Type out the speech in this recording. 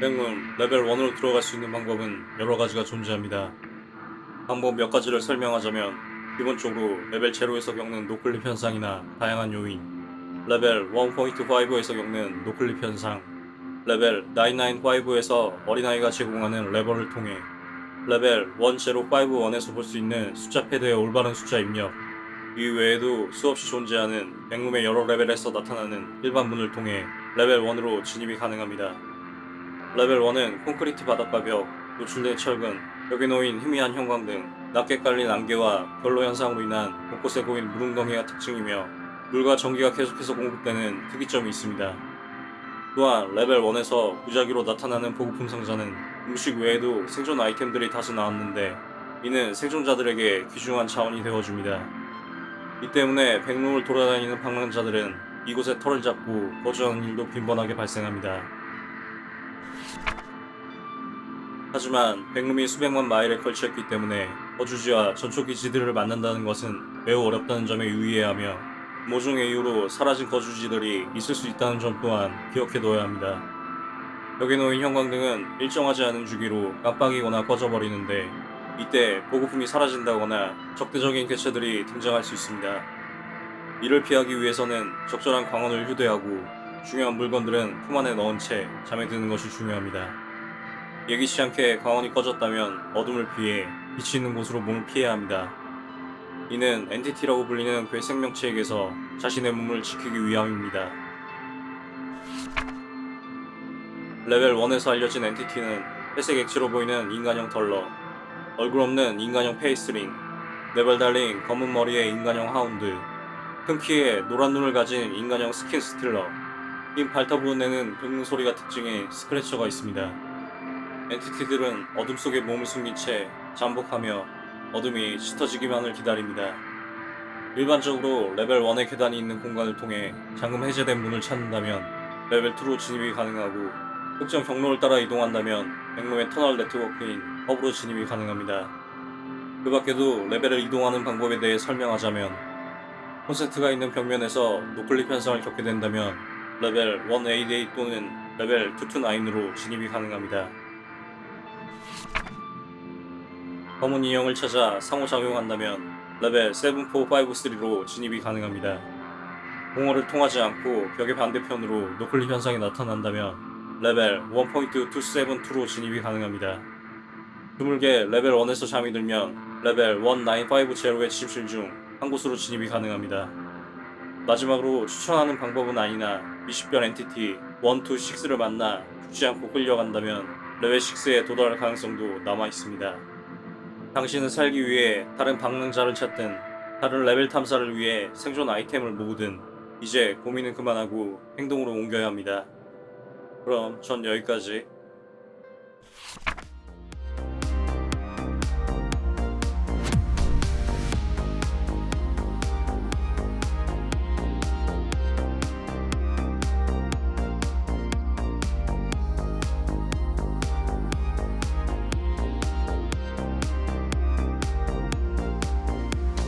백룸 레벨 1으로 들어갈 수 있는 방법은 여러 가지가 존재합니다. 방법 몇 가지를 설명하자면 기본적으로 레벨 0에서 겪는 noclip 현상이나 다양한 요인 레벨 1.5에서 겪는 noclip 현상 레벨 995에서 어린아이가 제공하는 레버를 통해 레벨 1051에서 볼 수 있는 숫자 패드의 올바른 숫자 입력 이 외에도 수없이 존재하는 백룸의 여러 레벨에서 나타나는 일반 문을 통해 레벨 1으로 진입이 가능합니다. 레벨 1은 콘크리트 바닥과 벽, 노출된 철근, 벽에 놓인 희미한 형광등 낮게 깔린 안개와 결로 현상으로 인한 곳곳에 고인 물웅덩이가 특징이며 물과 전기가 계속해서 공급되는 특이점이 있습니다. 또한 레벨 1에서 무작위로 나타나는 보급품 상자는 음식 외에도 생존 아이템들이 다수 나왔는데 이는 생존자들에게 귀중한 자원이 되어줍니다. 이 때문에 백룸을 돌아다니는 방랑자들은 이곳에 털을 잡고 거주하는 일도 빈번하게 발생합니다. 하지만 백룸이 수백만 마일에 걸쳐있기 때문에 거주지와 전초기지들을 만난다는 것은 매우 어렵다는 점에 유의해야 하며 모종의 이유로 사라진 거주지들이 있을 수 있다는 점 또한 기억해둬야 합니다. 벽에 놓인 형광등은 일정하지 않은 주기로 깜빡이거나 꺼져버리는데 이때 보급품이 사라진다거나 적대적인 개체들이 등장할 수 있습니다. 이를 피하기 위해서는 적절한 광원을 휴대하고 중요한 물건들은 품 안에 넣은 채 잠에 드는 것이 중요합니다. 예기치 않게 광원이 꺼졌다면 어둠을 피해 빛이 있는 곳으로 몸을 피해야 합니다. 이는 엔티티라고 불리는 괴 생명체에게서 자신의 몸을 지키기 위함입니다. 레벨 1에서 알려진 entity는 회색 액체로 보이는 인간형 Duller, 얼굴 없는 인간형 Faceling, 네발 달린 검은 머리의 인간형 Hound, 큰 키에 노란 눈을 가진 인간형 Skin Stealer, 휜 발톱으로 내는 긁는 소리가 특징의 Scratcher가 있습니다. entity들은 어둠 속에 몸을 숨긴 채 잠복하며 어둠이 짙어지기만을 기다립니다. 일반적으로 레벨 1의 계단이 있는 공간을 통해 잠금 해제된 문을 찾는다면 레벨 2로 진입이 가능하고 특정 경로를 따라 이동한다면 백룸의 터널 네트워크인 허브로 진입이 가능합니다. 그 밖에도 레벨을 이동하는 방법에 대해 설명하자면 콘센트가 있는 벽면에서 noclip 현상을 겪게 된다면 레벨 188 또는 레벨 229으로 진입이 가능합니다. 검은 인형을 찾아 상호작용한다면 레벨 7453로 진입이 가능합니다. 공허를 통하지 않고 벽의 반대편으로 noclip 현상이 나타난다면 레벨 1.272로 진입이 가능합니다. 드물게 레벨 1에서 잠이 들면 레벨 1950의 침실 중 한 곳으로 진입이 가능합니다. 마지막으로 추천하는 방법은 아니나 미식별 entity 1, 2, 6를 만나 죽지 않고 끌려간다면 레벨 6에 도달할 가능성도 남아 있습니다. 당신은 살기 위해 다른 방랑자를 찾든 다른 레벨 탐사를 위해 생존 아이템을 모으든 이제 고민은 그만하고 행동으로 옮겨야 합니다. 그럼 전 여기까지